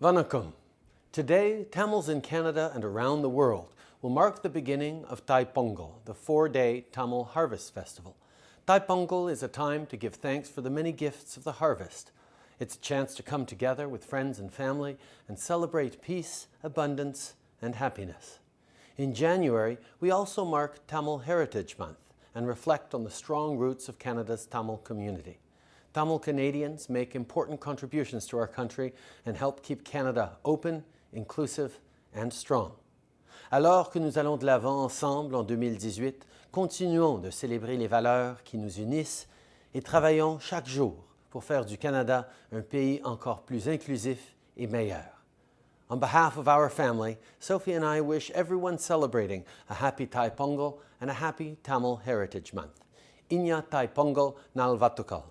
Vanakkam. Today, Tamils in Canada and around the world will mark the beginning of Thai Pongal, the four-day Tamil Harvest Festival. Thai Pongal is a time to give thanks for the many gifts of the harvest. It's a chance to come together with friends and family and celebrate peace, abundance, and happiness. In January, we also mark Tamil Heritage Month and reflect on the strong roots of Canada's Tamil community. Tamil Canadians make important contributions to our country and help keep Canada open, inclusive and strong. Alors que nous allons de l'avant ensemble en 2018, continuons de célébrer les valeurs qui nous unissent et travaillons chaque jour pour faire du Canada un pays encore plus inclusif et meilleur. On behalf of our family, Sophie and I wish everyone celebrating a happy Thai Pongal and a happy Tamil Heritage Month. Inya Thai Pongal Nalvatukal.